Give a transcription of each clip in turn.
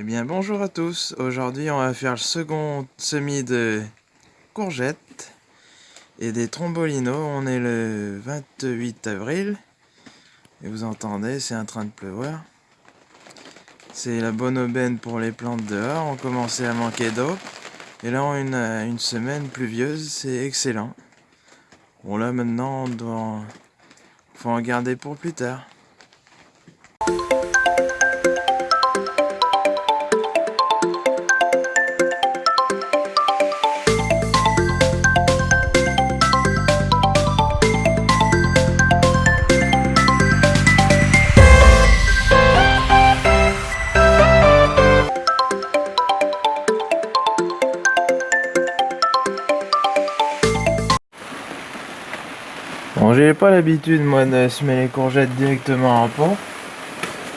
Eh bien bonjour à tous, aujourd'hui on va faire le second semis de courgettes et des trombolinos, on est le 28 avril. Et vous entendez c'est en train de pleuvoir. C'est la bonne aubaine pour les plantes dehors, on commençait à manquer d'eau. Et là on a une, une semaine pluvieuse, c'est excellent. Bon là maintenant on doit en garder pour plus tard j'ai pas l'habitude moi de semer les courgettes directement en pot.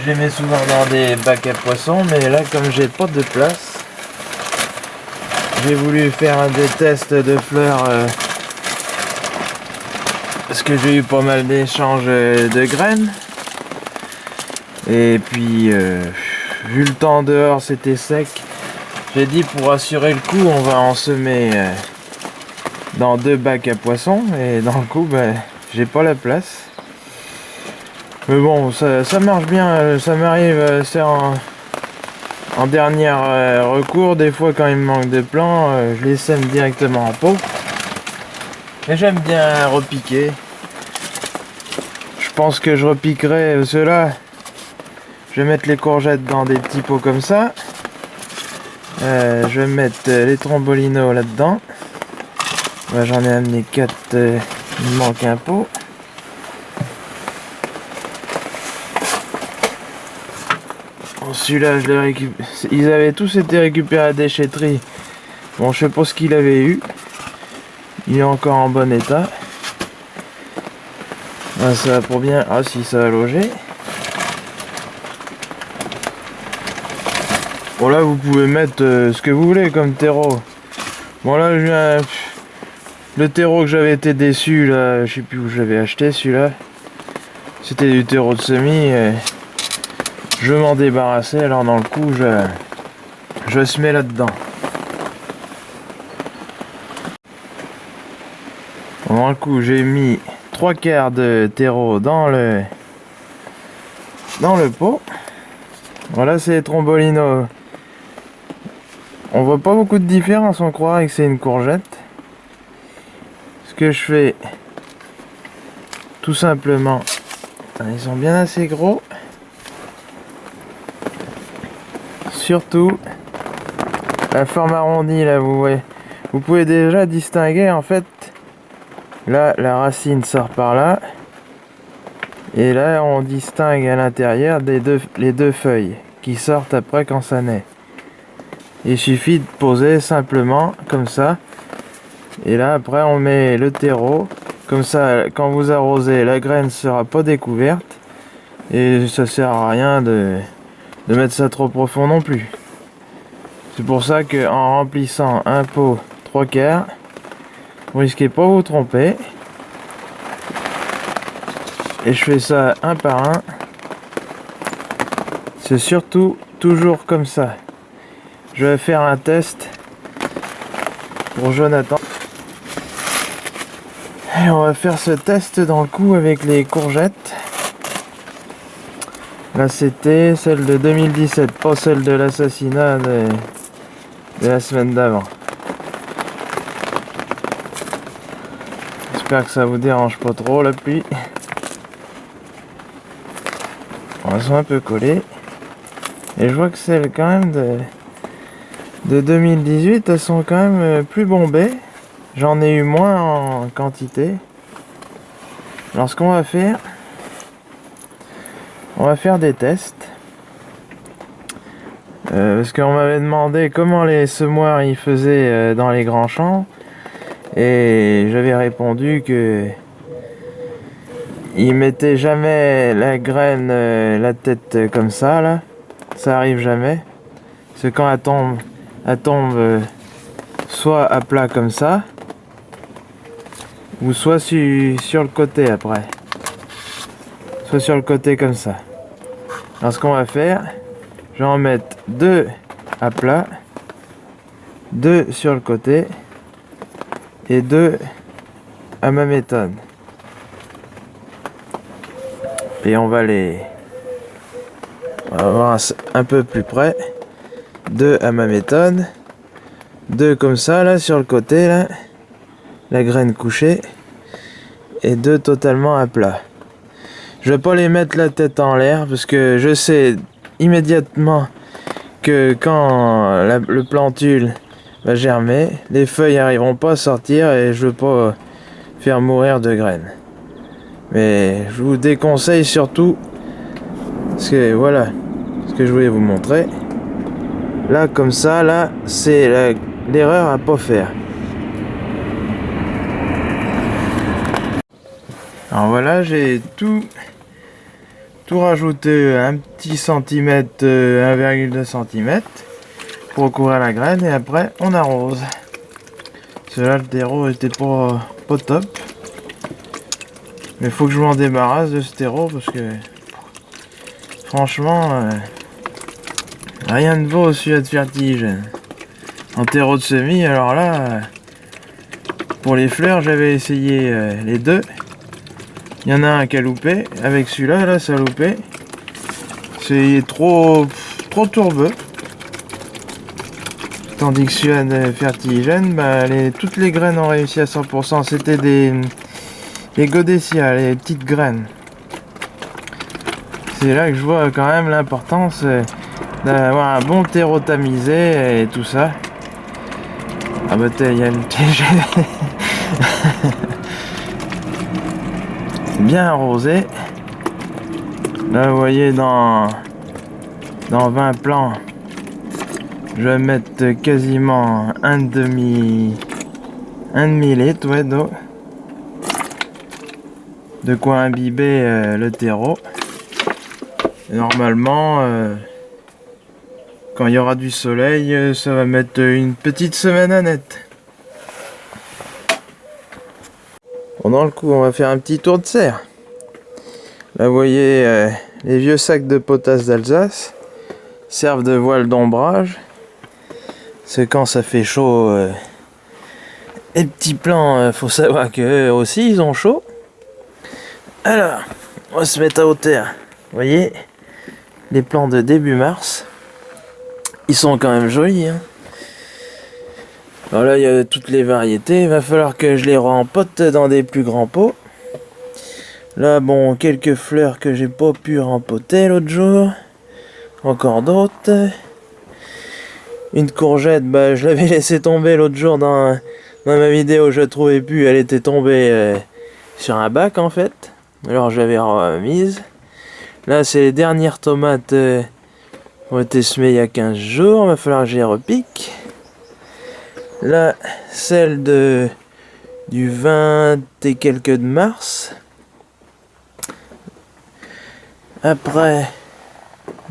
Je les mets souvent dans des bacs à poissons, mais là comme j'ai pas de place, j'ai voulu faire des tests de fleurs euh, parce que j'ai eu pas mal d'échanges de graines. Et puis, euh, vu le temps dehors, c'était sec. J'ai dit pour assurer le coup, on va en semer euh, dans deux bacs à poissons et dans le coup ben, j'ai pas la place. Mais bon ça, marche bien euh, ça m'arrive euh, c'est en, dernier euh, recours. Des fois quand il me manque de plants je les sème directement en pot. Et j'aime bien repiquer. Je pense que je repiquerai cela je vais mettre les courgettes dans des petits pots comme ça. Je vais mettre les trombolinos là dedans J'en ai amené 4, euh, il manque un pot. Celui-là, je l'ai récupéré. Ils avaient tous été récupérés à la déchetterie. Bon, je sais pas ce qu'il avait eu. Il est encore en bon état. Ah, ça va pour bien. Ah, si, ça va loger. Bon, là, vous pouvez mettre euh, ce que vous voulez comme terreau. Bon, là, je viens. Le terreau que j'avais été déçu, là, je sais plus où j'avais acheté celui-là. C'était du terreau de semis. je m'en débarrassais, alors dans le coup, je, je se mets là-dedans. Dans le coup, j'ai mis trois quarts de terreau dans le dans le pot. Voilà, c'est Trombolino. On voit pas beaucoup de différence, on croirait que c'est une courgette je fais tout simplement. Ils sont bien assez gros. Surtout la forme arrondie là vous voyez. Vous pouvez déjà distinguer en fait là la racine sort par là. Et là on distingue à l'intérieur des deux les deux feuilles qui sortent après quand ça naît. Il suffit de poser simplement comme ça et là, après, on met le terreau. Comme ça, quand vous arrosez, la graine ne sera pas découverte. Et ça sert à rien de, de mettre ça trop profond non plus. C'est pour ça qu'en remplissant un pot 3 quarts, vous risquez pas de vous tromper. Et je fais ça un par un. C'est surtout toujours comme ça. Je vais faire un test pour Jonathan. On va faire ce test dans le coup avec les courgettes. Là c'était celle de 2017, pas celle de l'assassinat de, la semaine d'avant. J'espère que ça vous dérange pas trop la pluie. Elles sont un peu collées. Et je vois que celles quand même de, de 2018, elles sont quand même plus bombées. J'en ai eu moins en quantité. Alors ce qu'on va faire, on va faire des tests. Euh, parce qu'on m'avait demandé comment les semoirs ils faisaient euh, dans les grands champs. Et j'avais répondu que ils mettaient jamais la graine, euh, la tête comme ça là. Ça arrive jamais. Parce que quand elle tombe, elle tombe soit à plat comme ça, ou soit sur le côté après soit sur le côté comme ça alors ce qu'on va faire Je vais en mettre deux à plat, deux sur le côté et deux à ma méthode. Et on va les on va voir un peu plus près. Deux à ma méthode. Deux comme ça là sur le côté là. La graine couchée. Et deux totalement à plat. Je vais pas les mettre la tête en l'air parce que je sais immédiatement que quand le plantule va germer, les feuilles arriveront pas à sortir et je veux pas faire mourir de graines. Mais je vous déconseille surtout, parce que voilà, ce que je voulais vous montrer. Là, comme ça, là, c'est l'erreur à pas faire. Alors voilà, j'ai tout tout rajouté un petit centimètre, 1,2 euh, cm pour recouvrir la graine et après on arrose. Cela le terreau était pas, pas top. Mais faut que je m'en débarrasse de ce terreau parce que franchement euh, rien ne vaut au de vertige. En terreau de semis, alors là euh, pour les fleurs j'avais essayé les deux il y en a un qui a loupé. Avec celui-là, là, ça a loupé. C'est trop, trop tourbeux. Tandis que celui-là de fertigène, bah, toutes les graines ont réussi à 100%. C'était des, des godessia, les petites graines. C'est là que je vois quand même l'importance euh, d'avoir un bon terreau tamisé et tout ça. Ah bah il y le bien arrosé. Là, vous voyez, dans, dans 20 plants, je vais mettre quasiment un demi, un demi litre ouais, d'eau. De quoi imbiber euh, le terreau. normalement, euh, quand il y aura du soleil, euh, ça va mettre une petite semaine à net. Pendant le coup, on va faire un petit tour de serre. Là, vous voyez euh, les vieux sacs de potasse d'Alsace servent de voile d'ombrage. C'est quand ça fait chaud. Euh, les petits plants, euh, faut savoir qu'eux aussi, ils ont chaud. Alors, on va se mettre à hauteur. Voyez, les plants de début mars, ils sont quand même jolis. Hein. Alors là, il y a toutes les variétés. Il va falloir que je les rempote dans des plus grands pots. Là, bon, quelques fleurs que j'ai pas pu rempoter l'autre jour. Encore d'autres. Une courgette, bah, je l'avais laissé tomber l'autre jour dans, dans ma vidéo. Je la trouvais plus. Elle était tombée euh, sur un bac, en fait. Alors, je l'avais remise. Là, c'est les dernières tomates euh, ont été semées il y a 15 jours. Il va falloir que je repique. Là, celle de du 20 et quelques de mars. Après,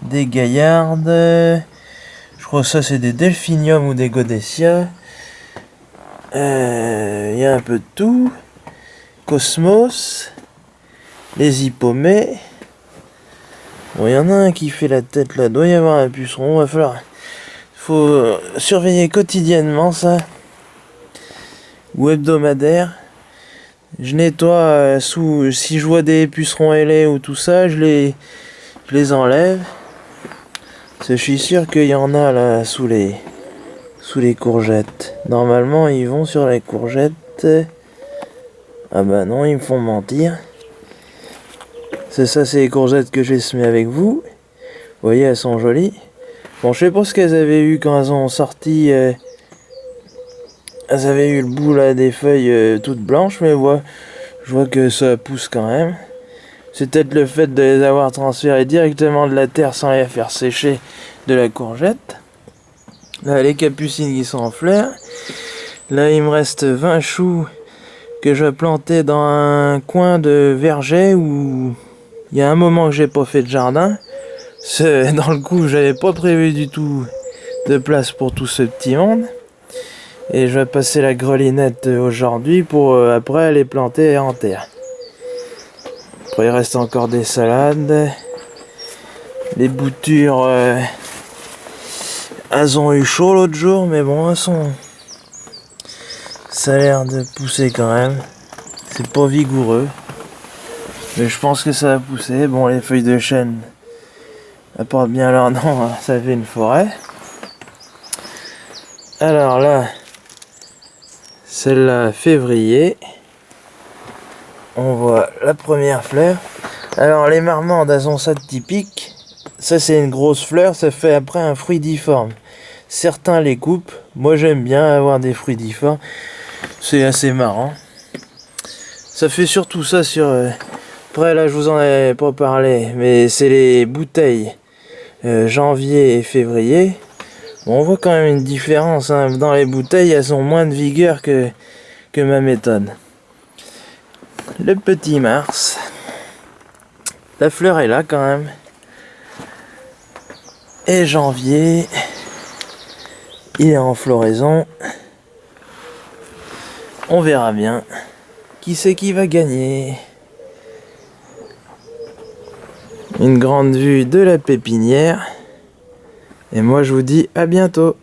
des gaillardes. Je crois que ça c'est des delphiniums ou des godessia. Euh, il y a un peu de tout. Cosmos. Les hippomées. Bon, il y en a un qui fait la tête là. Doit y avoir un puceron. Va falloir faut surveiller quotidiennement ça. Ou hebdomadaire. Je nettoie euh, sous. Si je vois des pucerons ailés ou tout ça, je les, je les enlève. je suis sûr qu'il y en a là sous les sous les courgettes. Normalement, ils vont sur les courgettes. Ah bah non, ils me font mentir. C'est ça, c'est les courgettes que j'ai semées avec. Vous voyez, elles sont jolies. Bon, je sais pas ce qu'elles avaient eu quand elles ont sorti. Euh, elles avaient eu le bout là des feuilles euh, toutes blanches, mais ouais, je vois que ça pousse quand même. C'est peut-être le fait de les avoir transférées directement de la terre sans les faire sécher de la courgette. Là, les capucines qui sont en fleurs. Là, il me reste 20 choux que je plantais dans un coin de verger où il y a un moment que j'ai pas fait de jardin. Dans le coup, j'avais pas prévu du tout de place pour tout ce petit monde. Et je vais passer la grelinette aujourd'hui pour euh, après les planter en terre. Après, il reste encore des salades. Les boutures, euh, elles ont eu chaud l'autre jour, mais bon, elles sont... Ça a l'air de pousser quand même. C'est pas vigoureux. Mais je pense que ça va pousser. Bon, les feuilles de chêne apportent bien leur nom, hein. ça fait une forêt. Alors là, celle-là, février. On voit la première fleur. Alors les marmandes, elles ont ça de typique. Ça c'est une grosse fleur, ça fait après un fruit difforme. Certains les coupent. Moi j'aime bien avoir des fruits difformes. C'est assez marrant. Ça fait surtout ça sur... Euh, après là je vous en ai pas parlé, mais c'est les bouteilles euh, janvier et février. on voit quand même une différence. Hein. Dans les bouteilles, elles ont moins de vigueur que, que ma méthode. Le petit Mars. La fleur est là quand même. Et janvier, il est en floraison. On verra bien. Qui c'est qui va gagner Une grande vue de la pépinière. Et moi je vous dis à bientôt.